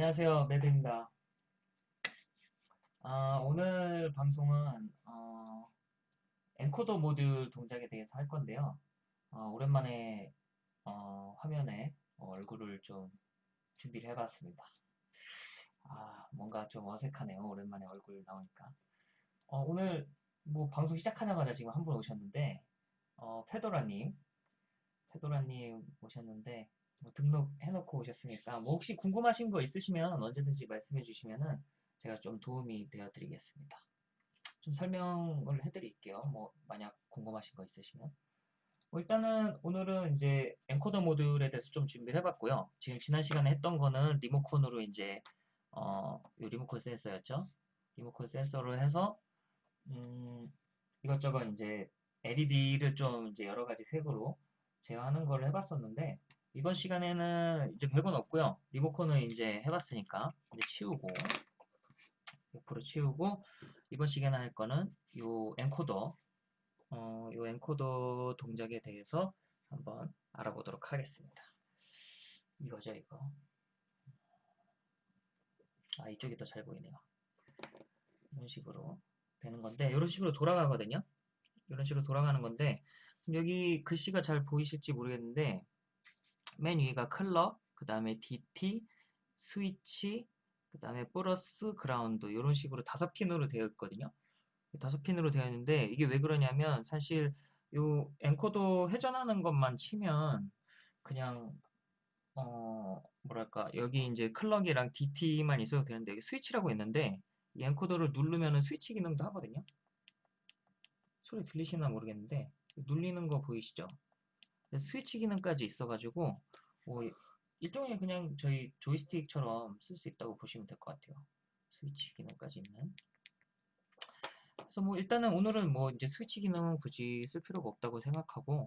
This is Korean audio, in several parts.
안녕하세요, 매드입니다. 아, 오늘 방송은 어, 엔코더 모듈 동작에 대해서 할 건데요. 어, 오랜만에 어, 화면에 얼굴을 좀 준비를 해봤습니다. 아, 뭔가 좀 어색하네요. 오랜만에 얼굴 나오니까. 어, 오늘 뭐 방송 시작하자마자 지금 한 분 오셨는데 어, 페도라님, 페도라님 오셨는데 뭐 등록해놓고 오셨으니까 뭐 혹시 궁금하신 거 있으시면 언제든지 말씀해 주시면은 제가 좀 도움이 되어 드리겠습니다. 좀 설명을 해드릴게요. 뭐 만약 궁금하신 거 있으시면 뭐 일단은 오늘은 이제 encoder 모듈에 대해서 좀 준비를 해봤고요. 지금 지난 시간에 했던 거는 리모컨으로 이제 어, 이 리모컨 센서였죠. 리모컨 센서로 해서 음, 이것저것 이제 LED를 좀 이제 여러 가지 색으로 제어하는 걸 해봤었는데 이번 시간에는 이제 별건 없고요. 리모컨은 이제 해봤으니까 이제 치우고 옆으로 치우고 이번 시간에 할 거는 요 엔코더 어, 요 엔코더 동작에 대해서 한번 알아보도록 하겠습니다. 이거죠 이거 아 이쪽이 더 잘 보이네요. 이런 식으로 되는 건데 이런 식으로 돌아가거든요. 이런 식으로 돌아가는 건데 여기 글씨가 잘 보이실지 모르겠는데 맨 위가 clock, 그 다음에 DT, 스위치, 그 다음에 플러스, 그라운드 이런 식으로 다섯 핀으로 되어 있거든요. 다섯 핀으로 되어 있는데 이게 왜 그러냐면 사실 요 encoder 회전하는 것만 치면 그냥 어 뭐랄까 여기 이제 clock이랑 DT만 있어도 되는데 여기 스위치라고 있는데 이 encoder를 누르면은 스위치 기능도 하거든요. 소리 들리시나 모르겠는데 눌리는 거 보이시죠? 스위치 기능까지 있어가지고 뭐 일종의 그냥 저희 조이스틱처럼 쓸 수 있다고 보시면 될 것 같아요. 스위치 기능까지 있는. 그래서 뭐 일단은 오늘은 뭐 이제 스위치 기능은 굳이 쓸 필요가 없다고 생각하고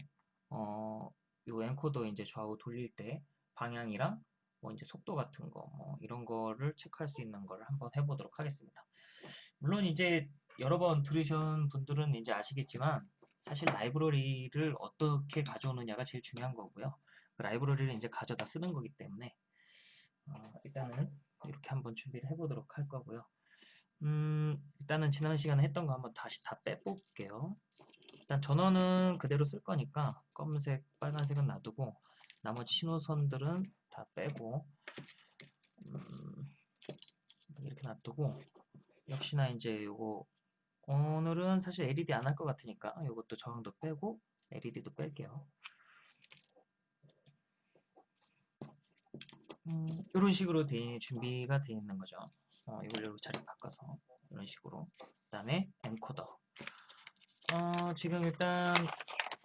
어, 요 encoder 이제 좌우 돌릴 때 방향이랑 뭐 이제 속도 같은 거 뭐 이런 거를 체크할 수 있는 거를 한번 해보도록 하겠습니다. 물론 이제 여러 번 들으신 분들은 이제 아시겠지만 사실 라이브러리를 어떻게 가져오느냐가 제일 중요한 거고요. 그 라이브러리를 이제 가져다 쓰는 거기 때문에 어, 일단은 이렇게 한번 준비를 해보도록 할 거고요. 음, 일단은 지난 시간에 했던 거 한번 다시 다 빼볼게요. 일단 전원은 그대로 쓸 거니까 검은색, 빨간색은 놔두고 나머지 신호선들은 다 빼고 음, 이렇게 놔두고 역시나 이제 요거 오늘은 사실 LED 안 할 것 같으니까 이것도 저항도 빼고 LED도 뺄게요. 음, 이런 식으로 돼, 준비가 되어 있는 거죠. 어, 이걸 이렇게 자리 바꿔서 이런 식으로 그 다음에 엔코더 어, 지금 일단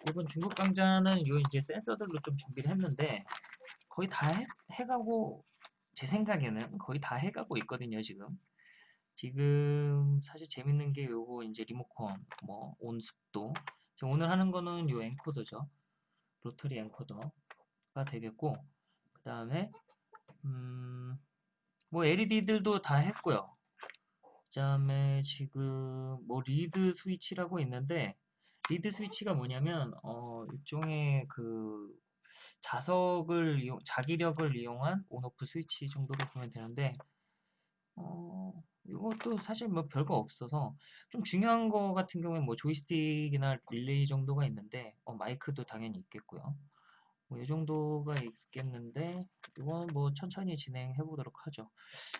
이번 중국 강좌는 요 이제 센서들로 좀 준비를 했는데 거의 다 해, 해가고 제 생각에는 거의 다 해가고 있거든요 지금 지금 사실 재밌는 게 요거 이제 리모컨 뭐 온습도 오늘 하는 거는 요 엔코더죠 로터리 엔코더가 되겠고 그 다음에 음, 뭐 LED들도 다 했고요. 그 다음에 지금 뭐 reed switch라고 있는데 reed switch가 뭐냐면 어, 일종의 그 자석을 이용, 자기력을 이용한 on off 스위치 정도로 보면 되는데 어, 이것도 사실 뭐 별거 없어서 좀 중요한 거 같은 경우에 뭐 조이스틱이나 릴레이 정도가 있는데 어, 마이크도 당연히 있겠고요. 뭐 이 정도가 있겠는데 이건 뭐 천천히 진행해 보도록 하죠.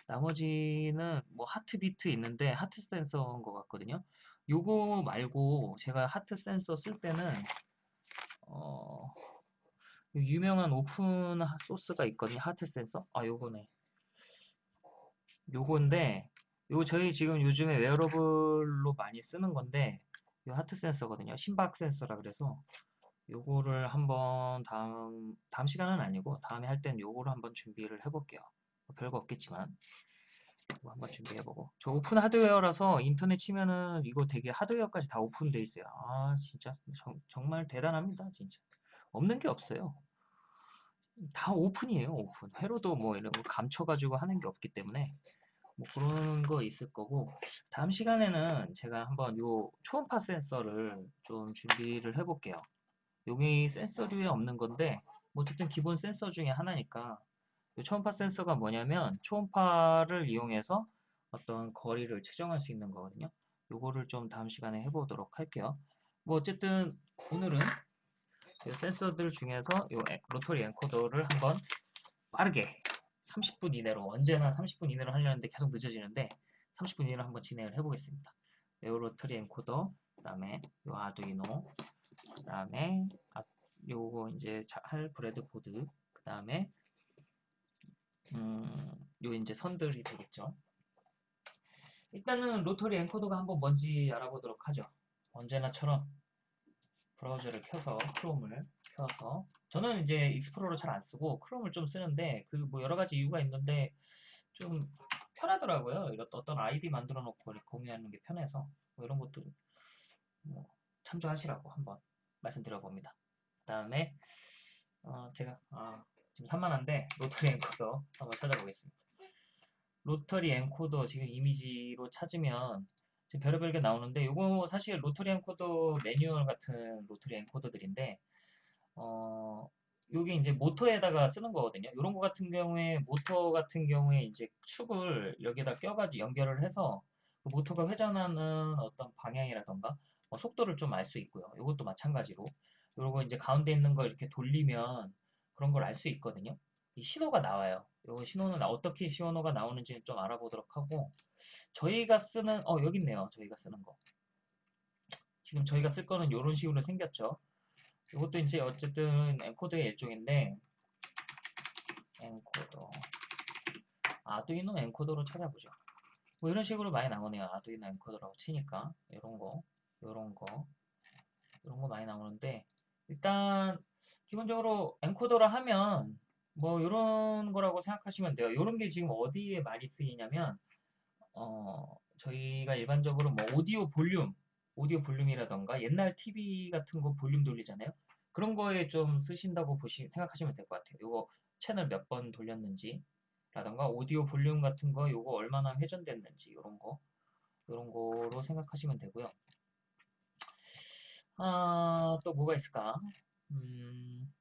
나머지는 뭐 heartbeat 있는데 heart sensor인 것 같거든요. 요거 말고 제가 heart sensor 쓸 때는 어 유명한 open source가 있거든요. heart sensor. 아 요거네. 요건데 요거 저희 지금 요즘에 wearable로 많이 쓰는 건데 요 heart sensor거든요. 심박 센서라 그래서 요거를 한번 다음 다음 시간은 아니고 다음에 할 땐 요거를 한번 준비를 해볼게요. 뭐 별거 없겠지만 이거 한번 준비해보고 저 open hardware라서 인터넷 치면은 이거 되게 하드웨어까지 다 오픈돼 있어요. 아 진짜 정, 정말 대단합니다 진짜 없는 게 없어요. 다 오픈이에요 오픈 회로도 뭐 이런 거 감춰가지고 하는 게 없기 때문에 뭐 그런 거 있을 거고 다음 시간에는 제가 한번 요 초음파 센서를 좀 준비를 해볼게요. 여기 센서류에 없는 건데 뭐 어쨌든 기본 센서 중에 하나니까 이 초음파 센서가 뭐냐면 초음파를 이용해서 어떤 거리를 측정할 수 있는 거거든요. 요거를 좀 다음 시간에 해보도록 할게요. 뭐 어쨌든 오늘은 이 센서들 중에서 이 로터리 엔코더를 한번 빠르게 30분 이내로 언제나 30분 이내로 하려는데 계속 늦어지는데 30분 이내로 한번 진행을 해보겠습니다. 이 rotary encoder, 그 다음에 요 아두이노, 그 다음에 아, 요거 이제 할 breadboard, 그 다음에 음, 요 이제 선들이 되겠죠. 일단은 rotary encoder가 한번 뭔지 알아보도록 하죠. 언제나처럼 브라우저를 켜서 크롬을 켜서 저는 이제 익스플로러 잘 안 쓰고 크롬을 좀 쓰는데 그 뭐 여러 가지 이유가 있는데 좀 편하더라고요. 이런 어떤 아이디 만들어 놓고 공유하는 게 편해서 뭐 이런 것도 뭐 참조하시라고 한번 말씀드려 봅니다. 그 다음에 어 제가 아 지금 산만한데 rotary encoder 한번 찾아보겠습니다. rotary encoder 지금 이미지로 찾으면 지금 별의별 게 나오는데 이거 사실 rotary encoder 매뉴얼 같은 rotary encoder들인데 어 요게 이제 모터에다가 쓰는 거거든요. 이런 거 같은 경우에 모터 같은 경우에 이제 축을 여기다 껴가지고 연결을 해서 그 모터가 회전하는 어떤 방향이라던가 뭐 속도를 좀 알 수 있고요. 이것도 마찬가지로 그리고 이제 가운데 있는 걸 이렇게 돌리면 그런 걸 알 수 있거든요. 이 신호가 나와요. 이 신호는 어떻게 신호가 나오는지 좀 알아보도록 하고 저희가 쓰는 어 여기 있네요. 저희가 쓰는 거. 지금 저희가 쓸 거는 이런 식으로 생겼죠. 이것도 이제 어쨌든 엔코더의 일종인데 엔코더 아두이노 엔코더로 찾아보죠. 뭐 이런 식으로 많이 나오네요. 아두이노 엔코더라고 치니까 이런 거, 이런 거, 이런 거 많이 나오는데 일단 기본적으로 엔코더라 하면 뭐 이런 거라고 생각하시면 돼요. 이런 게 지금 어디에 많이 쓰이냐면 어 저희가 일반적으로 뭐 오디오 볼륨 오디오 볼륨이라던가 옛날 TV 같은 거 볼륨 돌리잖아요. 그런 거에 좀 쓰신다고 보시 생각하시면 될 것 같아요. 요거 채널 몇 번 돌렸는지 라던가 오디오 볼륨 같은 거 요거 얼마나 회전됐는지 요런 거 요런 거로 생각하시면 되고요. 아, 또 뭐가 있을까? 음,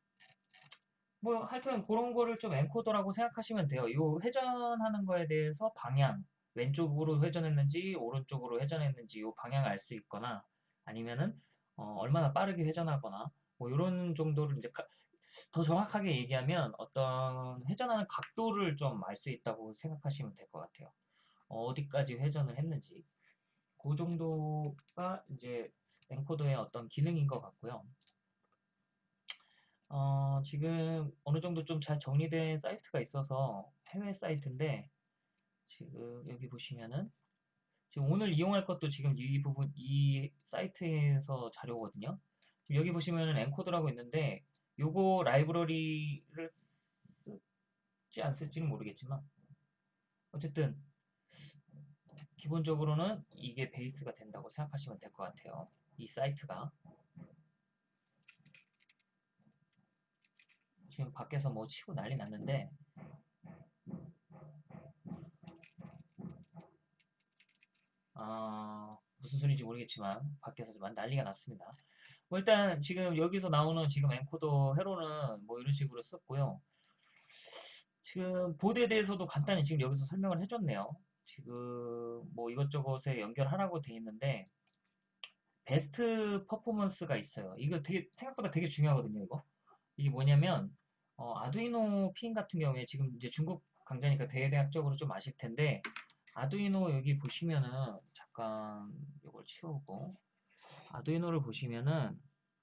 뭐 하여튼 그런 거를 좀 엔코더라고 생각하시면 돼요. 요 회전하는 거에 대해서 방향 왼쪽으로 회전했는지 오른쪽으로 회전했는지 이 방향을 알수 있거나 아니면은 어, 얼마나 빠르게 회전하거나 뭐 이런 정도를 이제 더 정확하게 얘기하면 어떤 회전하는 각도를 좀 알 수 있다고 생각하시면 될 것 같아요. 어, 디까지 회전을 했는지 그 정도가 이제 엔코더의 어떤 기능인 것 같고요. 어, 지금 어느 정도 좀 잘 정리된 사이트가 있어서 해외 사이트인데 지금 여기 보시면은 지금 오늘 이용할 것도 지금 이 부분 이 사이트에서 자료거든요. 여기 보시면은 엔코더라고 있는데 요거 라이브러리를 쓸지 안 쓸지는 모르겠지만 어쨌든 기본적으로는 이게 베이스가 된다고 생각하시면 될 것 같아요. 이 사이트가 지금 밖에서 뭐 치고 난리 났는데 어, 무슨 소리인지 모르겠지만 밖에서 좀 난리가 났습니다. 뭐 일단 지금 여기서 나오는 지금 엔코더 회로는 뭐 이런 식으로 썼고요. 지금 보드에 대해서도 간단히 지금 여기서 설명을 해줬네요. 지금 뭐 이것저것에 연결하라고 돼 있는데 베스트 퍼포먼스가 있어요. 이거 되게 생각보다 되게 중요하거든요. 이거 이게 뭐냐면 어, 아두이노 핀 같은 경우에 지금 이제 중국 강좌니까 대대학적으로 좀 아실 텐데 아두이노 여기 보시면은 잠깐 이걸 치우고 아두이노를 보시면은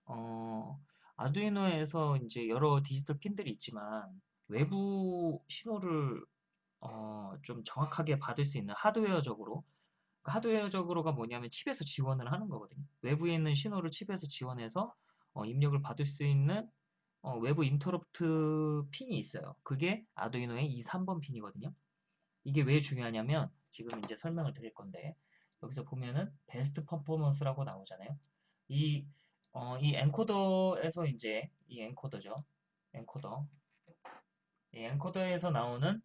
어 아두이노에서 이제 여러 디지털 핀들이 있지만 외부 신호를 어 좀 정확하게 받을 수 있는 하드웨어적으로 그 하드웨어적으로가 뭐냐면 칩에서 지원을 하는 거거든요. 외부에 있는 신호를 칩에서 지원해서 어 입력을 받을 수 있는 어 외부 interrupt 핀이 있어요. 그게 아두이노의 2, 3번 핀이거든요. 이게 왜 중요하냐면 지금 이제 설명을 드릴 건데 여기서 보면은 best performance라고 나오잖아요. 이, 어, 이 encoder에서 이제 이 encoder죠. encoder. 이 encoder에서 나오는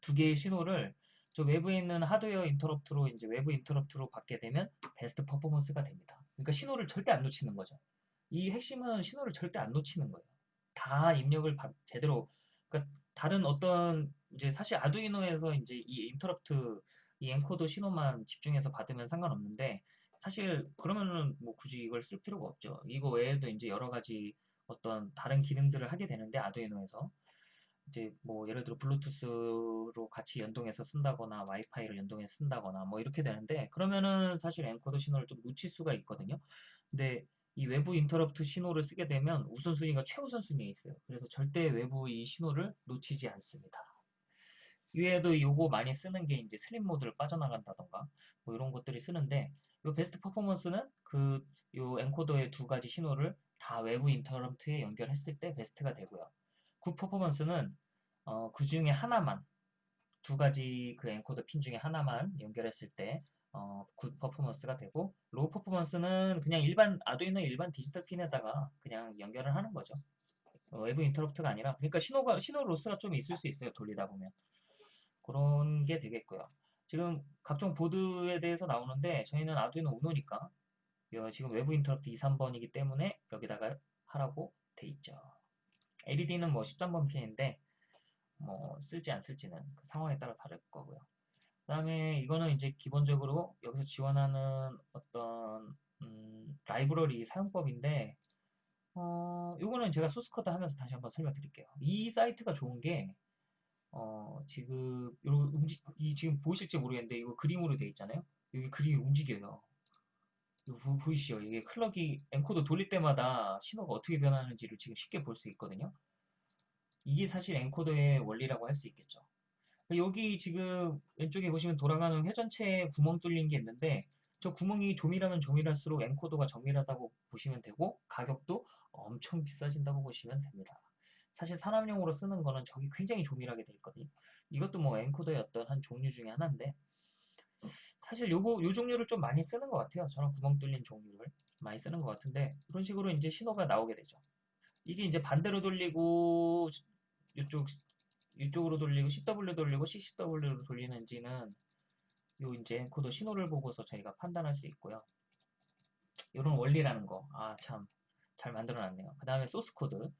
두 개의 신호를 저 외부에 있는 hardware interrupt로 이제 외부 interrupt로 받게 되면 best performance가 됩니다. 그러니까 신호를 절대 안 놓치는 거죠. 이 핵심은 신호를 절대 안 놓치는 거예요. 다 입력을 제대로 그러니까 다른 어떤 이제 사실 아두이노에서 이제 이 interrupt 이 encoder 신호만 집중해서 받으면 상관없는데 사실 그러면은 뭐 굳이 이걸 쓸 필요가 없죠. 이거 외에도 이제 여러 가지 어떤 다른 기능들을 하게 되는데 아두이노에서 이제 뭐 예를 들어 블루투스로 같이 연동해서 쓴다거나 와이파이를 연동해서 쓴다거나 뭐 이렇게 되는데 그러면은 사실 encoder 신호를 좀 놓칠 수가 있거든요. 근데 이 외부 interrupt 신호를 쓰게 되면 우선순위가 최우선순위에 있어요. 그래서 절대 외부 이 신호를 놓치지 않습니다. 이외에도 요거 많이 쓰는 게 이제 sleep mode를 빠져나간다던가 뭐 이런 것들이 쓰는데 요 best performance는 그 요 encoder의 두 가지 신호를 다 외부 interrupt에 연결했을 때 best가 되고요. good performance는 어, 그 중에 하나만 두 가지 그 encoder 핀 중에 하나만 연결했을 때 어, good performance가 되고 low performance는 그냥 일반 아두이노 일반 디지털 핀에다가 그냥 연결을 하는 거죠. 어, 외부 interrupt가 아니라 그러니까 신호가 신호 loss가 좀 있을 수 있어요. 돌리다 보면 그런 게 되겠고요. 지금 각종 보드에 대해서 나오는데 저희는 아두이노 우노니까 지금 외부 interrupt 2, 3번이기 때문에 여기다가 하라고 돼 있죠. LED는 뭐 13번 핀인데 뭐 쓸지 안 쓸지는 그 상황에 따라 다를 거고요. 그 다음에 이거는 이제 기본적으로 여기서 지원하는 어떤 음, 라이브러리 사용법인데 어, 요거는 제가 source code 하면서 다시 한번 설명드릴게요. 이 사이트가 좋은 게 어, 지금 요 움직 이 지금 보이실지 모르겠는데 이거 그림으로 되어 있잖아요. 여기 그림이 움직여요. 보, 보이시죠? 이게 clock이 encoder 돌릴 때마다 신호가 어떻게 변하는지를 지금 쉽게 볼 수 있거든요. 이게 사실 encoder의 원리라고 할 수 있겠죠. 여기 지금 왼쪽에 보시면 돌아가는 회전체에 구멍 뚫린 게 있는데 저 구멍이 조밀하면 조밀할수록 엔코더가 정밀하다고 보시면 되고 가격도 엄청 비싸진다고 보시면 됩니다. 사실 산업용으로 쓰는 거는 저기 굉장히 조밀하게 돼 있거든요. 이것도 뭐 엔코더의 어떤 한 종류 중에 하나인데 사실 요거 요 종류를 좀 많이 쓰는 것 같아요. 저는 구멍 뚫린 종류를 많이 쓰는 것 같은데 그런 식으로 이제 신호가 나오게 되죠. 이게 이제 반대로 돌리고 이쪽 이쪽으로 돌리고 CW 돌리고 CCW로 돌리는지는 요 이제 encoder 신호를 보고서 저희가 판단할 수 있고요. 이런 원리라는 거. 아, 참. 잘 만들어 놨네요. 그 다음에 source code.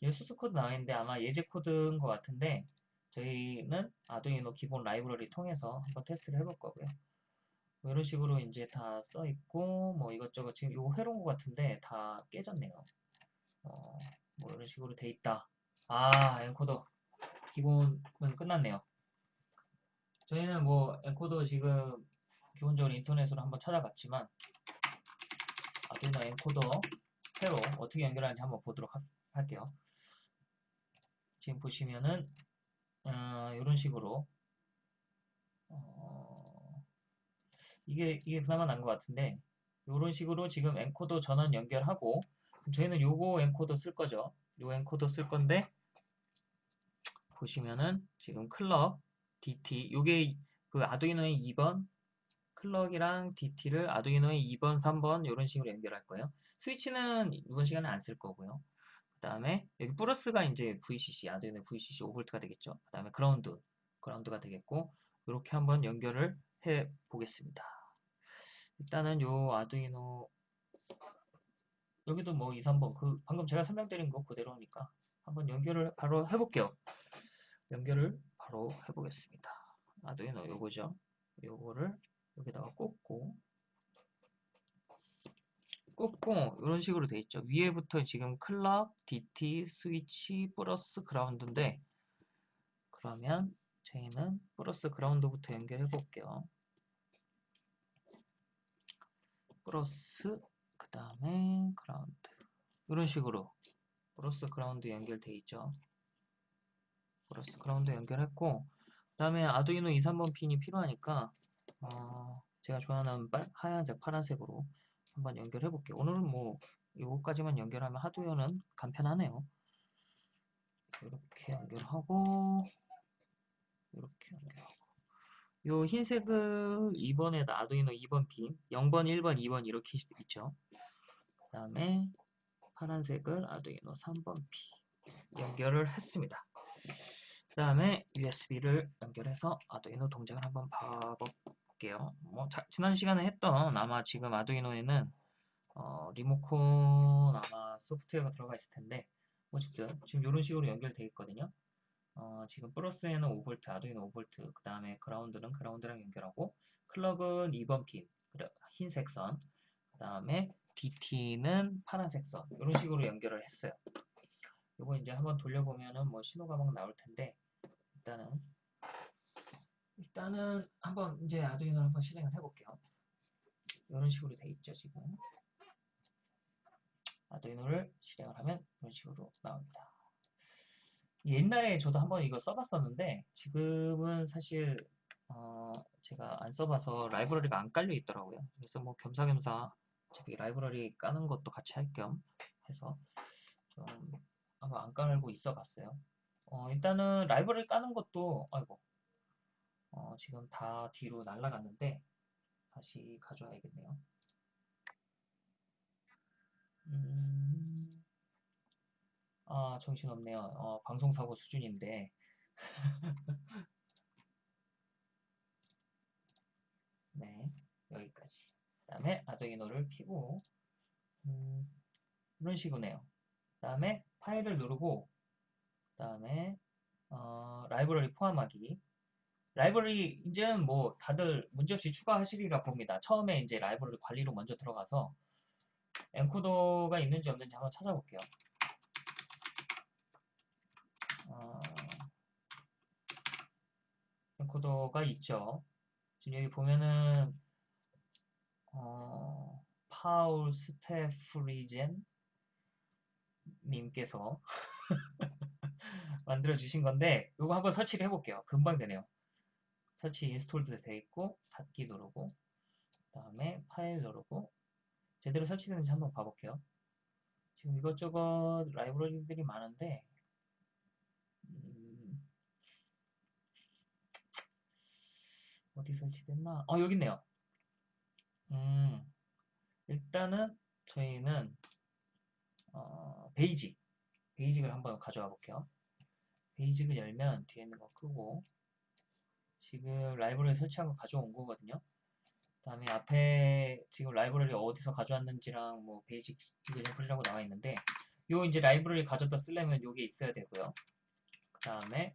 이 source code 나와 있는데 아마 예제 코드인 것 같은데 저희는 아두이노 기본 라이브러리 통해서 한번 테스트를 해볼 거고요. 뭐 이런 식으로 이제 다 써 있고 뭐 이것저것 지금 이거 회로인 것 같은데 다 깨졌네요. 어, 뭐 이런 식으로 돼 있다. 아 encoder 기본은 끝났네요. 저희는 뭐 encoder 지금 기본적으로 인터넷으로 한번 찾아봤지만 아두이노 encoder 회로 어떻게 연결하는지 한번 보도록 하, 할게요. 지금 보시면은 어, 이런 식으로 어, 이게 이게 그나마 나은 것 같은데 이런 식으로 지금 encoder 전원 연결하고 저희는 요거 엔코더 쓸 거죠. 요 엔코더 쓸 건데 보시면은 지금 clock DT 요게 그 아두이노의 2번 clock이랑 DT를 아두이노의 2번, 3번 이런 식으로 연결할 거예요. 스위치는 이번 시간에 안 쓸 거고요. 그 다음에 여기 플러스가 이제 VCC, 아두이노 VCC 5V가 되겠죠. 그 다음에 그라운드, 그라운드가 되겠고 이렇게 한번 연결을 해 보겠습니다. 일단은 요 아두이노 여기도 뭐 2, 3번 그 방금 제가 설명드린 거 그대로니까 한번 연결을 바로 해볼게요. 연결을 바로 해보겠습니다. 아두이노 요거죠. 요거를 여기다가 꽂고 꽂고 이런 식으로 돼 있죠. 위에부터 지금 클럭, DT, 스위치, 플러스 그라운드인데 그러면 저희는 플러스 그라운드부터 연결해 볼게요. 플러스 그 다음에 그라운드 이런 식으로 플러스 그라운드 연결돼 있죠. 플러스 그라운드 연결했고 그 다음에 아두이노 2, 3번 핀이 필요하니까 어, 제가 좋아하는 빨, 하얀색, 파란색으로 한번 연결해 볼게요. 오늘은 뭐 이거까지만 연결하면 하드웨어는 간편하네요. 이렇게 연결하고 이렇게 연결하고 요 흰색을 2번에다 아두이노 2번 핀 0번, 1번, 2번 이렇게 있죠. 그 다음에 파란색을 아두이노 3번 핀 연결을 했습니다. 그 다음에 USB를 연결해서 아두이노 동작을 한번 봐 볼게요. 뭐 자, 지난 시간에 했던 아마 지금 아두이노에는 어, 리모컨 아마 소프트웨어가 들어가 있을 텐데 어쨌든 지금 이런 식으로 연결되어 있거든요. 어, 지금 플러스에는 5V, 아두이노 5V, 그 다음에 그라운드는 그라운드랑 연결하고, 클럭은 2번 핀, 흰색 선, 그 다음에 DT는 파란색 선, 이런 식으로 연결을 했어요. 요거 이제 한번 돌려보면은 뭐 신호가 막 나올 텐데, 일단은, 일단은 한번 이제 아두이노를 한번 실행을 해볼게요. 이런 식으로 돼 있죠, 지금. 아두이노를 실행을 하면 이런 식으로 나옵니다. 옛날에 저도 한번 이거 써봤었는데 지금은 사실 어, 제가 안 써봐서 라이브러리가 안 깔려 있더라고요. 그래서 뭐 겸사겸사 어차피 라이브러리 까는 것도 같이 할 겸 해서 좀 한번 안 깔고 있어 봤어요. 어, 일단은 라이브러리 까는 것도 아이고 어, 지금 다 뒤로 날아갔는데 다시 가져와야겠네요. 음, 아, 정신없네요. 어, 방송사고 수준인데. 네, 여기까지. 그 다음에 아두이노를 켜고, 음, 이런 식으로네요. 그 다음에 파일을 누르고, 그 다음에, 어, 라이브러리 포함하기. 라이브러리, 이제는 뭐 다들 문제없이 추가하시리라 봅니다. 처음에 이제 라이브러리 관리로 먼저 들어가서, 엔코더가 있는지 없는지 한번 찾아볼게요. 어, 엔코더가 있죠. 지금 여기 보면은 어, Paul Stoffregen 님께서 만들어 주신 건데 이거 한번 설치를 해볼게요. 금방 되네요. 설치 인스톨도 돼 있고 닫기 누르고 그 다음에 파일 누르고 제대로 설치되는지 한번 봐볼게요. 지금 이것저것 라이브러리들이 많은데 음, 어디 설치됐나? 어, 여기 있네요. 음, 일단은 저희는 어, basic, basic을 한번 가져와 볼게요. basic을 열면 뒤에 있는 거 끄고 지금 라이브러리 설치한 거 가져온 거거든요. 다음에 앞에 지금 라이브러리 어디서 가져왔는지랑 뭐 basic example이라고 나와 있는데 요 이제 라이브러리 가져다 쓰려면 요게 있어야 되고요. 그 다음에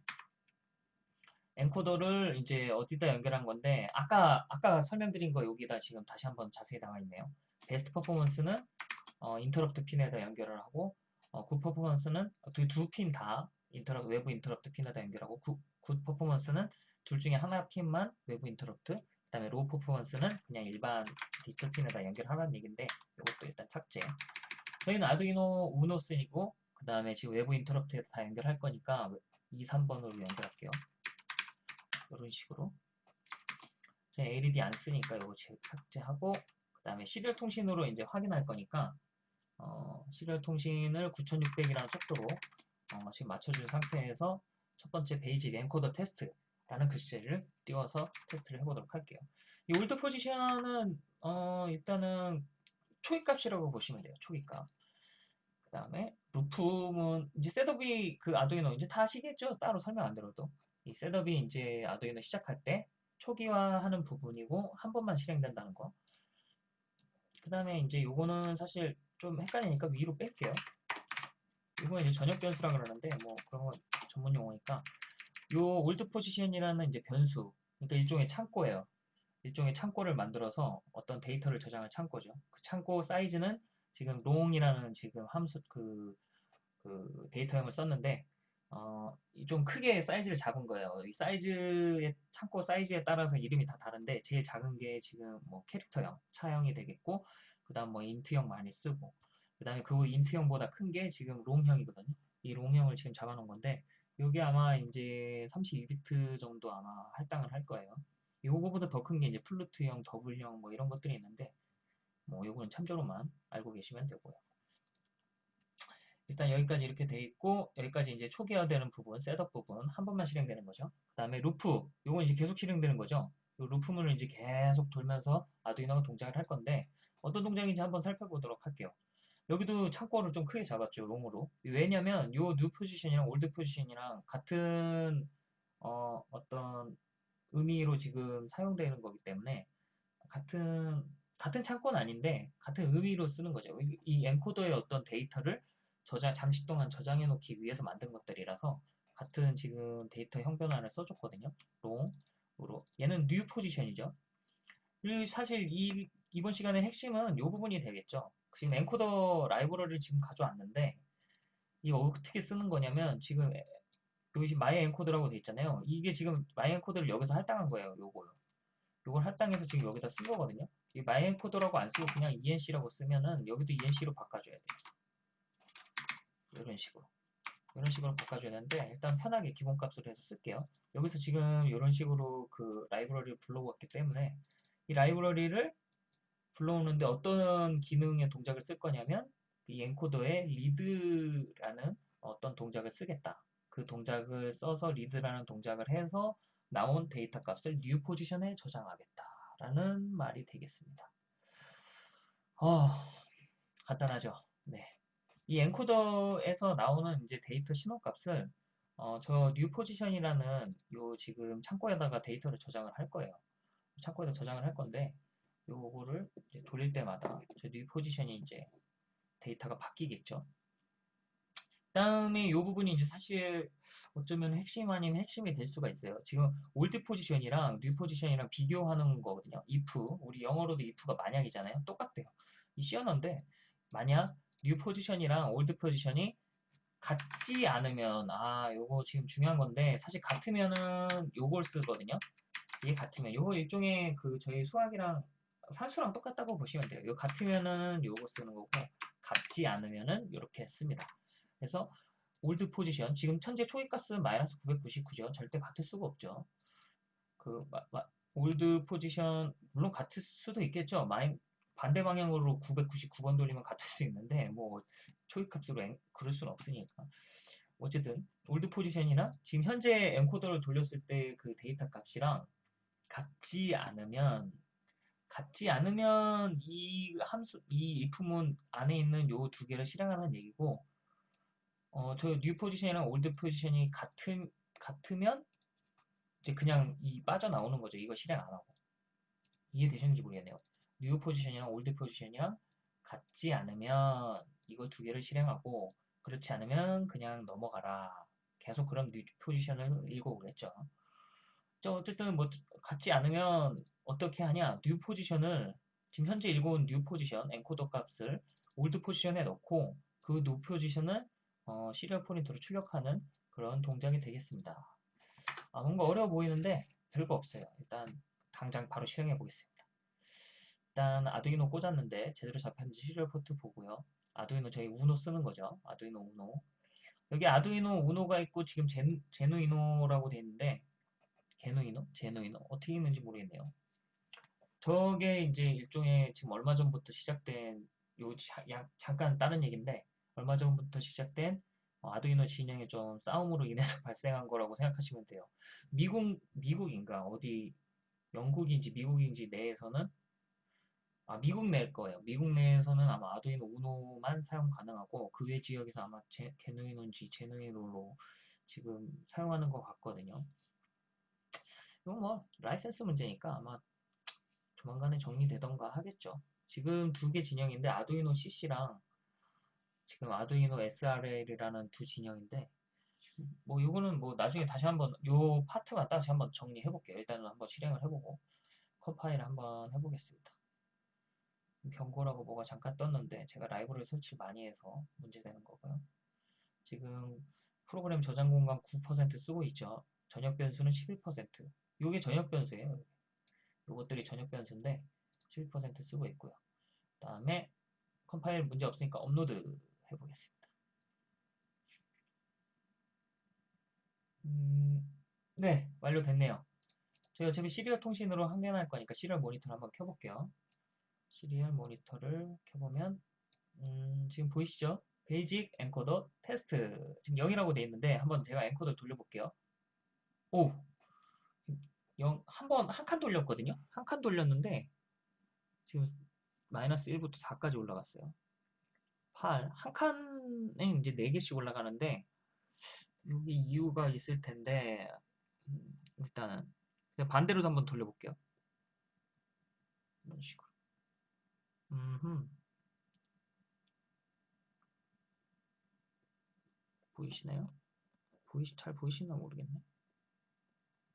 엔코더를 이제 어디다 연결한 건데 아까 아까 설명드린 거 여기다 지금 다시 한번 자세히 나와 있네요. best performance는 어, 인터럽트 핀에다 연결을 하고 어, good performance는 두 핀 다 인터럽 외부 인터럽트 핀에다 연결하고 굿, 굿 퍼포먼스는 둘 중에 하나 핀만 외부 인터럽트 그 다음에 low performance는 그냥 일반 디지털 핀에다 연결하라는 얘기인데 이것도 일단 삭제. 저희는 아두이노 우노 쓰고 그 다음에 지금 외부 인터럽트에 다 연결할 거니까 2, 3번으로 연결할게요. 이런 식으로. 저희 LED 안 쓰니까 이거 삭제하고 그 다음에 시리얼 통신으로 이제 확인할 거니까 어, 시리얼 통신을 9600이라는 속도로 어, 지금 맞춰준 상태에서 첫 번째 basic encoder test 라는 글씨를 띄워서 테스트를 해보도록 할게요. 이 old position은 어, 일단은 초기값이라고 보시면 돼요. 초기값. 그 다음에 루프는 이제 setup이 그 아두이노 이제 다 아시겠죠? 따로 설명 안 드려도 이 setup이 이제 아두이노 시작할 때 초기화하는 부분이고 한 번만 실행된다는 거. 그 다음에 이제 요거는 사실 좀 헷갈리니까 위로 뺄게요. 이건 이제 전역 변수라 그러는데 뭐 그런 건 전문 용어니까 요 old position이라는 이제 변수 그러니까 일종의 창고예요. 일종의 창고를 만들어서 어떤 데이터를 저장할 창고죠. 그 창고 사이즈는 지금 long이라는 지금 함수 그, 그 데이터형을 썼는데 어, 좀 크게 사이즈를 잡은 거예요. 이 사이즈의 창고 사이즈에 따라서 이름이 다 다른데 제일 작은 게 지금 뭐 캐릭터형, char형이 되겠고 그다음 뭐 int형 많이 쓰고 그다음에 그 int형보다 큰 게 지금 long형이거든요. 이 long형을 지금 잡아놓은 건데 이게 아마 이제 32비트 정도 아마 할당을 할 거예요. 요거보다 더 큰 게 이제 float형, double형 뭐 이런 것들이 있는데 뭐 요거는 참조로만 알고 계시면 되고요. 일단 여기까지 이렇게 돼 있고 여기까지 이제 초기화되는 부분, setup 부분 한 번만 실행되는 거죠. 그 다음에 루프, 요건 이제 계속 실행되는 거죠. 요 루프문을 이제 계속 돌면서 아두이노가 동작을 할 건데 어떤 동작인지 한번 살펴보도록 할게요. 여기도 창고를 좀 크게 잡았죠, long으로. 왜냐면 요 new position이랑 old position이랑 같은 어, 어떤 의미로 지금 사용되는 거기 때문에 같은 같은 창고는 아닌데 같은 의미로 쓰는 거죠. 이, 이 엔코더의 어떤 데이터를 저장 잠시 동안 저장해 놓기 위해서 만든 것들이라서 같은 지금 데이터 형 변수를 써줬거든요. long으로 얘는 new position이죠. 사실 이 이번 시간의 핵심은 이 부분이 되겠죠. 지금 엔코더 라이브러리를 지금 가져왔는데 이거 어떻게 쓰는 거냐면 지금 여기 my encoder라고 돼 있잖아요. 이게 지금 my encoder를 여기서 할당한 거예요. 요거요. 요걸 할당해서 지금 여기다 쓴 거거든요. 이 my encoder라고 안 쓰고 그냥 ENC라고 쓰면은 여기도 ENC로 바꿔줘야 돼요. 이런 식으로. 이런 식으로 바꿔줘야 되는데 일단 편하게 기본값으로 해서 쓸게요. 여기서 지금 이런 식으로 그 라이브러리를 불러왔기 때문에 이 라이브러리를 불러오는데 어떤 기능의 동작을 쓸 거냐면 이 엔코더에 read라는 어떤 동작을 쓰겠다. 그 동작을 써서 read라는 동작을 해서 나온 데이터 값을 new 포지션에 저장하겠다라는 말이 되겠습니다. 어, 간단하죠. 네. 이 엔코더에서 나오는 이제 데이터 신호 값을 어, 저 new 포지션이라는 요 지금 창고에다가 데이터를 저장을 할 거예요. 창고에다 저장을 할 건데 요거를 돌릴 때마다 저 new 포지션이 이제 데이터가 바뀌겠죠. 다음에 이 부분이 이제 사실 어쩌면 핵심 아닌 핵심이 될 수가 있어요. 지금 old position이랑 new position이랑 비교하는 거거든요. if 우리 영어로도 if가 만약이잖아요. 똑같대요. 이 C 언어인데 만약 new position이랑 old position이 같지 않으면 아 요거 지금 중요한 건데 사실 같으면은 요걸 쓰거든요. 이게 같으면 요거 일종의 그 저희 수학이랑 산수랑 똑같다고 보시면 돼요. 요 같으면은 요거 쓰는 거고 같지 않으면은 이렇게 씁니다. 그래서 old position 지금 현재 초기값은 마이너스 999죠. 절대 같을 수가 없죠. 그 마, 마, old position 물론 같을 수도 있겠죠. 마이, 반대 방향으로 999번 돌리면 같을 수 있는데 뭐 초기값으로 엔, 그럴 수는 없으니까. 어쨌든 old position이나 지금 현재 encoder를 돌렸을 때 그 데이터 값이랑 같지 않으면 같지 않으면 이 함수 이 if문 안에 있는 요 두 개를 실행하는 얘기고 어, 저 new position이랑 old position이 같은 같으면 이제 그냥 이 빠져나오는 거죠. 이거 실행 안 하고. 이해되셨는지 모르겠네요. new position이랑 old position이랑 같지 않으면 이거 두 개를 실행하고 그렇지 않으면 그냥 넘어가라. 계속 그럼 new position을 읽어오겠죠. 저 어쨌든 뭐 같지 않으면 어떻게 하냐? new position을 지금 현재 읽어온 new position encoder 값을 old position에 넣고 그 new position을 어, serial print로 출력하는 그런 동작이 되겠습니다. 아, 뭔가 어려워 보이는데 별거 없어요. 일단 당장 바로 실행해 보겠습니다. 일단 아두이노 꽂았는데 제대로 잡혔는지 serial 포트 보고요. 아두이노 저희 우노 쓰는 거죠. 아두이노 우노. 여기 아두이노 우노가 있고 지금 젠, 제누이노라고 되어 있는데 게누이노? 제누이노? 어떻게 읽는지 모르겠네요. 저게 이제 일종의 지금 얼마 전부터 시작된 요 자, 야, 잠깐 다른 얘기인데 얼마 전부터 시작된 어, 아두이노 진영의 좀 싸움으로 인해서 발생한 거라고 생각하시면 돼요. 미국 미국인가 어디 영국인지 미국인지 내에서는 아 미국 내일 거예요. 미국 내에서는 아마 아두이노 우노만 사용 가능하고 그 외 지역에서 아마 제, 게누이노인지 제누이노로 지금 사용하는 것 같거든요. 이건 뭐 라이센스 문제니까 아마 조만간에 정리되던가 하겠죠. 지금 두 개 진영인데 아두이노 CC랑 지금 아두이노 SRL이라는 두 진영인데 뭐 요거는 뭐 나중에 다시 한번 요 파트만 다시 한번 정리해 볼게요. 일단은 한번 실행을 해보고 컴파일을 한번 해보겠습니다. 경고라고 뭐가 잠깐 떴는데 제가 라이브러리를 설치 많이 해서 문제되는 거고요. 지금 프로그램 저장 공간 9% 쓰고 있죠. 전역 변수는 11%. 요게 전역 변수예요. 요것들이 전역 변수인데 11% 쓰고 있고요. 그 다음에 컴파일 문제 없으니까 업로드 해보겠습니다. 음, 네, 완료됐네요. 저희 어차피 serial 통신으로 확인할 거니까 serial 모니터를 한번 켜볼게요. serial 모니터를 켜보면 음, 지금 보이시죠? basic encoder test 지금 0이라고 되어 있는데 한번 제가 encoder 돌려볼게요. 오! 한 번, 한 칸 돌렸거든요? 한 칸 돌렸는데 지금 마이너스 1부터 4까지 올라갔어요. 8. 한 칸에 이제 4개씩 올라가는데, 여기 이유가 있을 텐데, 음, 일단은, 반대로도 한번 돌려볼게요. 이런 식으로. 음흠. 보이시나요? 보이시, 잘 보이시나 모르겠네.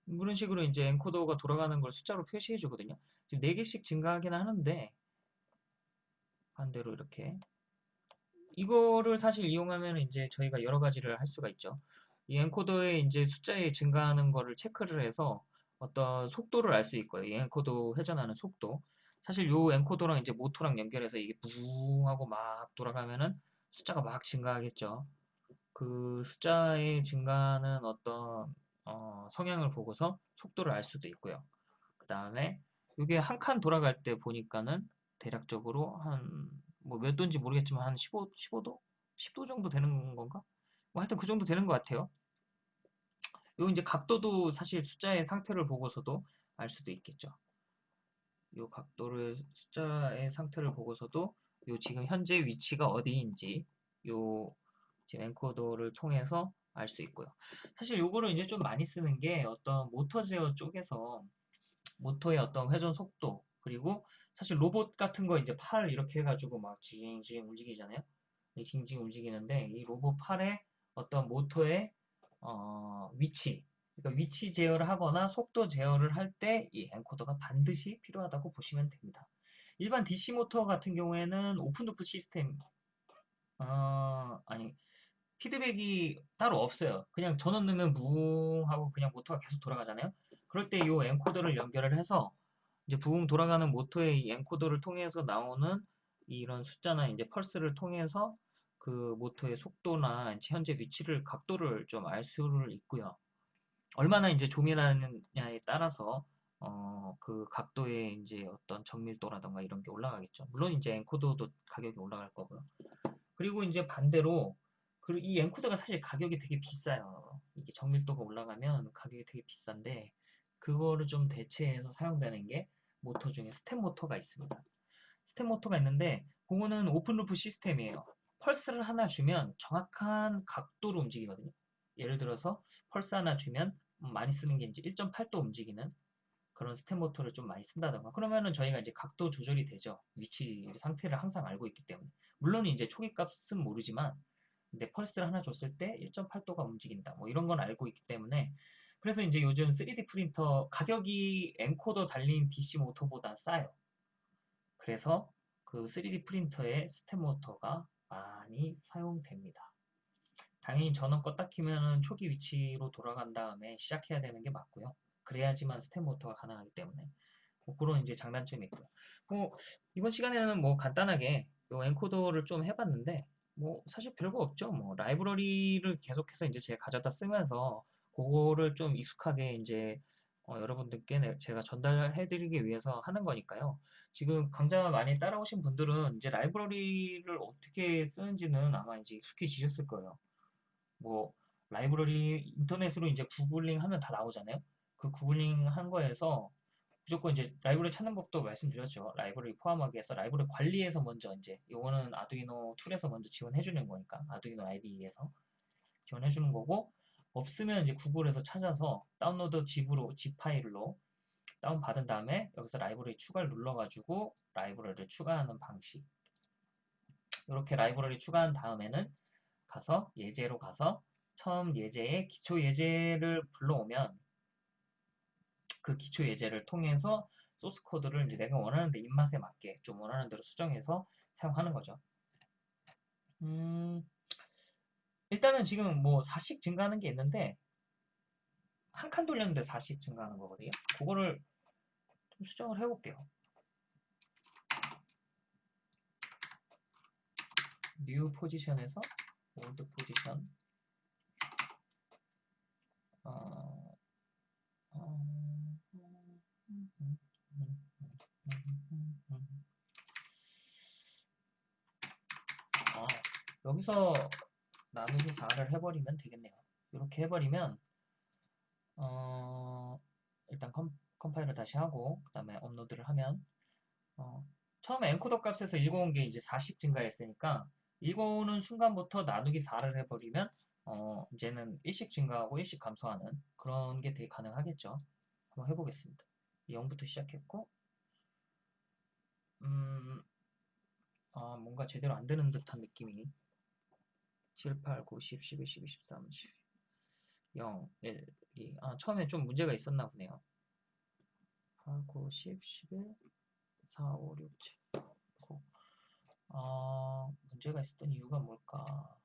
이런 식으로 이제 엔코더가 돌아가는 걸 숫자로 표시해 주거든요. 지금 4개씩 증가하긴 하는데, 반대로 이렇게. 이거를 사실 이용하면 이제 저희가 여러 가지를 할 수가 있죠. 이 엔코더의 이제 숫자에 증가하는 거를 체크를 해서 어떤 속도를 알 수 있고요. 이 엔코더 회전하는 속도. 사실 요 엔코더랑 이제 모터랑 연결해서 이게 부웅 하고 막 돌아가면은 숫자가 막 증가하겠죠. 그 숫자의 증가하는 어떤 어, 성향을 보고서 속도를 알 수도 있고요. 그 다음에 이게 한 칸 돌아갈 때 보니까는 대략적으로 한 뭐 몇 도인지 모르겠지만 한 15, 15도? 10도 정도 되는 건가? 뭐 하여튼 그 정도 되는 것 같아요. 요 이제 각도도 사실 숫자의 상태를 보고서도 알 수도 있겠죠. 요 각도를 숫자의 상태를 보고서도 요 지금 현재 위치가 어디인지 요 지금 엔코더를 통해서 알 수 있고요. 사실 요거를 이제 좀 많이 쓰는 게 어떤 모터 제어 쪽에서 모터의 어떤 회전 속도 그리고 사실 로봇 같은 거 이제 팔 이렇게 해가지고 막 징징 움직이잖아요. 징징 움직이는데 이 로봇 팔에 어떤 모터의 어, 위치 그러니까 위치 제어를 하거나 속도 제어를 할 때 이 encoder가 반드시 필요하다고 보시면 됩니다. 일반 DC 모터 같은 경우에는 open loop system 어, 아니 피드백이 따로 없어요. 그냥 전원 넣으면 무웅 하고 그냥 모터가 계속 돌아가잖아요. 그럴 때 이 encoder를 연결을 해서 이제 부웅 돌아가는 모터의 이 encoder를 통해서 나오는 이런 숫자나 이제 펄스를 통해서 그 모터의 속도나 현재 위치를 각도를 좀 알 수를 있고요. 얼마나 이제 조밀하느냐에 따라서 어, 그 각도의 이제 어떤 정밀도라던가 이런 게 올라가겠죠. 물론 이제 encoder도 가격이 올라갈 거고요. 그리고 이제 반대로 이 encoder가 사실 가격이 되게 비싸요. 이게 정밀도가 올라가면 가격이 되게 비싼데 그거를 좀 대체해서 사용되는 게 모터 중에 스텝 모터가 있습니다. 스텝 모터가 있는데 그거는 open loop system이에요. 펄스를 하나 주면 정확한 각도로 움직이거든요. 예를 들어서 펄스 하나 주면 많이 쓰는 게 이제 1.8도 움직이는 그런 스텝 모터를 좀 많이 쓴다던가 그러면은 저희가 이제 각도 조절이 되죠. 위치 상태를 항상 알고 있기 때문에 물론 이제 초기 값은 모르지만 근데 펄스를 하나 줬을 때 1.8도가 움직인다. 뭐 이런 건 알고 있기 때문에 그래서 이제 요즘 3D 프린터 가격이 encoder 달린 DC 모터보다 싸요. 그래서 그 3D 프린터의 스텝 모터가 많이 사용됩니다. 당연히 전원 껐다 키면 초기 위치로 돌아간 다음에 시작해야 되는 게 맞고요. 그래야지만 스텝 모터가 가능하기 때문에 뭐 그런 이제 장단점이 있고요. 뭐 이번 시간에는 뭐 간단하게 요 encoder를 좀 해봤는데 뭐 사실 별거 없죠. 뭐 라이브러리를 계속해서 이제 제가 가져다 쓰면서 그거를 좀 익숙하게 이제 어, 여러분들께 제가 전달해드리기 위해서 하는 거니까요. 지금 강좌 많이 따라오신 분들은 이제 라이브러리를 어떻게 쓰는지는 아마 이제 익숙해지셨을 거예요. 뭐 라이브러리 인터넷으로 이제 구글링 하면 다 나오잖아요. 그 구글링 한 거에서 무조건 이제 라이브러리 찾는 법도 말씀드렸죠. 라이브러리 포함하기 위해서 라이브러리 관리에서 먼저 이제 요거는 아두이노 툴에서 먼저 지원해 주는 거니까 아두이노 IDE에서 지원해 주는 거고 없으면 이제 구글에서 찾아서 다운로드 zip으로 zip 파일로 다운 받은 다음에 여기서 라이브러리 추가를 눌러가지고 라이브러리를 추가하는 방식. 이렇게 라이브러리 추가한 다음에는 가서 예제로 가서 처음 예제에 기초 예제를 불러오면 그 기초 예제를 통해서 소스 코드를 이제 내가 원하는 데 입맛에 맞게 좀 원하는 대로 수정해서 사용하는 거죠. 음, 일단은 지금 뭐 4씩 증가하는 게 있는데 한 칸 돌렸는데 4씩 증가하는 거거든요. 그거를 좀 수정을 해볼게요. new position에서 old position 어, 어, 어, 여기서 나누기 4를 해버리면 되겠네요. 이렇게 해버리면 어, 일단 컴, 컴파일을 다시 하고 그 다음에 업로드를 하면 어, 처음에 encoder 값에서 읽어온 게 이제 4씩 증가했으니까 읽어오는 순간부터 나누기 4를 해버리면 어, 이제는 1씩 증가하고 1씩 감소하는 그런 게 되게 가능하겠죠. 한번 해보겠습니다. 0부터 시작했고 음, 아, 뭔가 제대로 안 되는 듯한 느낌이 7, 8, 9, 10, 11, 12, 13, 10. 0, 1, 2. 아, 처음에 좀 문제가 있었나 보네요. 8, 9, 10, 11, 4, 5, 6, 7, 9. 아, 문제가 있었던 이유가 뭘까?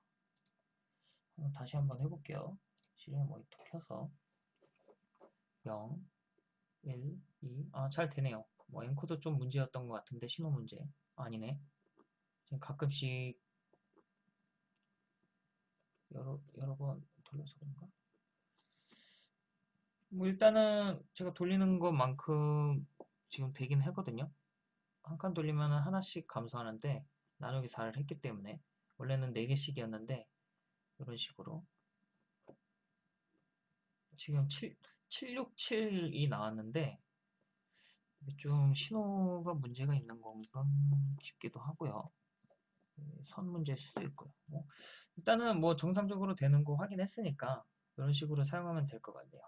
다시 한번 해볼게요. 실행 모니터 켜서 0, 1, 2. 아, 잘 되네요. 뭐 엔코더 좀 문제였던 것 같은데 신호 문제 아니네. 지금 가끔씩 여러 여러 번 돌려서 그런가? 뭐 일단은 제가 돌리는 것만큼 지금 되긴 하거든요. 한 칸 돌리면 하나씩 감소하는데 나누기 4를 했기 때문에 원래는 4개씩이었는데 이런 식으로 지금 7, 767이 나왔는데 좀 신호가 문제가 있는 건가 싶기도 하고요. 네, 선 문제일 수도 있고요. 뭐 일단은 뭐 정상적으로 되는 거 확인했으니까 이런 식으로 사용하면 될 것 같네요.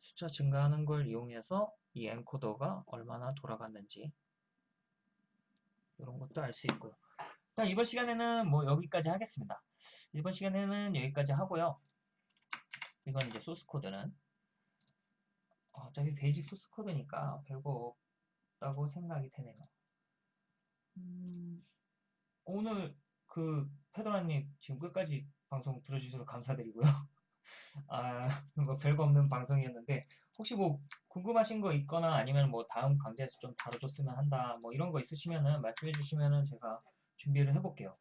숫자 증가하는 걸 이용해서 이 엔코더가 얼마나 돌아갔는지 이런 것도 알 수 있고요. 일단 이번 시간에는 뭐 여기까지 하겠습니다. 이번 시간에는 여기까지 하고요. 이건 이제 소스 코드는 어차피 basic 소스 코드니까 별거 없다고 생각이 되네요. 음, 오늘 그 페도라님 지금 끝까지 방송 들어주셔서 감사드리고요. 아, 뭐 별거 없는 방송이었는데 혹시 뭐 궁금하신 거 있거나 아니면 뭐 다음 강좌에서 좀 다뤄줬으면 한다 뭐 이런 거 있으시면은 말씀해 주시면은 제가 준비를 해볼게요.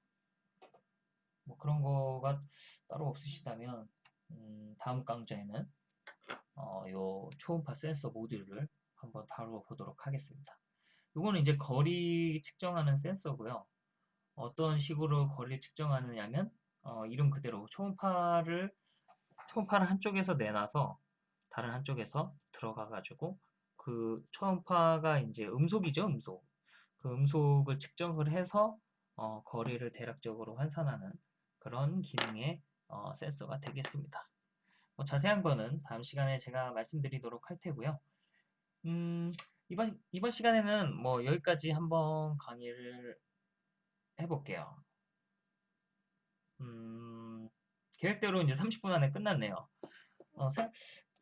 뭐 그런 거가 따로 없으시다면 음, 다음 강좌에는 어, 요 초음파 센서 모듈을 한번 다뤄보도록 하겠습니다. 이거는 이제 거리 측정하는 센서고요. 어떤 식으로 거리를 측정하느냐면 어, 이름 그대로 초음파를 초음파를 한쪽에서 내놔서 다른 한쪽에서 들어가 가지고 그 초음파가 이제 음속이죠 음속 그 음속을 측정을 해서 어, 거리를 대략적으로 환산하는 그런 기능의 어, 센서가 되겠습니다. 뭐 자세한 거는 다음 시간에 제가 말씀드리도록 할 테고요. 음, 이번, 이번 시간에는 뭐 여기까지 한번 강의를 해볼게요. 음, 계획대로 이제 30분 안에 끝났네요. 어, 사,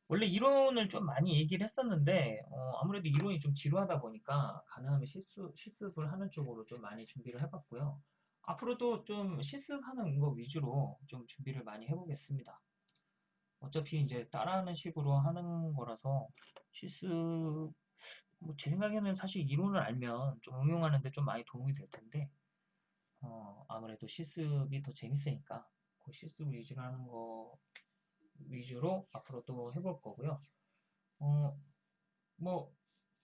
원래 이론을 좀 많이 얘기를 했었는데 어, 아무래도 이론이 좀 지루하다 보니까 가능하면 실수, 실습을 하는 쪽으로 좀 많이 준비를 해봤고요. 앞으로도 좀 실습하는 거 위주로 좀 준비를 많이 해보겠습니다. 어차피 이제 따라하는 식으로 하는 거라서 실습 뭐 제 생각에는 사실 이론을 알면 좀 응용하는데 좀 많이 도움이 될 텐데 어, 아무래도 실습이 더 재밌으니까 그 실습 위주로 하는 거 위주로 앞으로도 해볼 거고요. 어, 뭐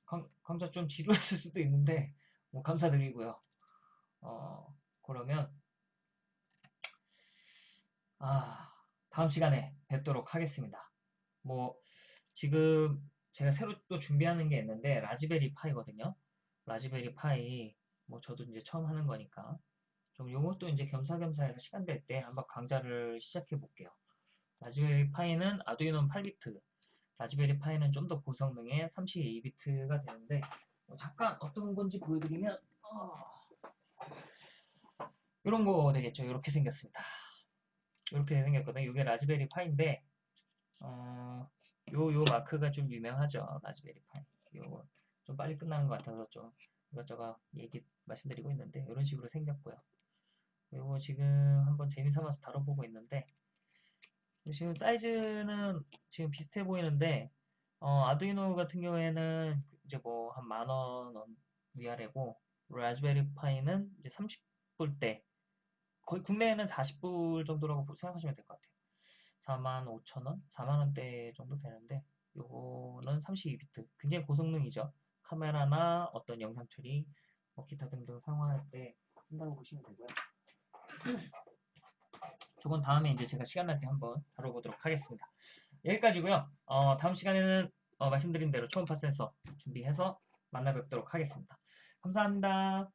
강, 강좌 좀 지루했을 수도 있는데 뭐 감사드리고요. 어, 그러면 아 다음 시간에 뵙도록 하겠습니다. 뭐 지금 제가 새로 또 준비하는 게 있는데 라즈베리 파이거든요. 라즈베리 파이 뭐 저도 이제 처음 하는 거니까 좀 요것도 이제 겸사겸사 해서 시간 될 때 한번 강좌를 시작해 볼게요. 라즈베리 파이는 아두이노 8비트, 라즈베리 파이는 좀 더 고성능의 32비트가 되는데 뭐 잠깐 어떤 건지 보여드리면 어... 이런 거 되겠죠. 이렇게 생겼습니다. 이렇게 생겼거든요. 이게 라즈베리 파이인데 어, 요, 요 마크가 좀 유명하죠. 라즈베리 파이. 요거 좀 빨리 끝나는 것 같아서 좀 이것저것 얘기 말씀드리고 있는데 이런 식으로 생겼고요. 요거 지금 한번 재미삼아서 다뤄보고 있는데 지금 사이즈는 지금 비슷해 보이는데 어, 아두이노 같은 경우에는 이제 뭐 한 만원 위아래고 라즈베리 파이는 이제 30불대 거의 국내에는 40불 정도라고 생각하시면 될 것 같아요. 4만 5천원? 4만원대 정도 되는데 요거는 32비트 굉장히 고성능이죠. 카메라나 어떤 영상 처리, 뭐 기타 등등 상황할 때 쓴다고 보시면 되고요. 저건 다음에 이제 제가 시간 날 때 한번 다뤄보도록 하겠습니다. 여기까지고요. 어, 다음 시간에는 어, 말씀드린 대로 초음파 센서 준비해서 만나 뵙도록 하겠습니다. 감사합니다.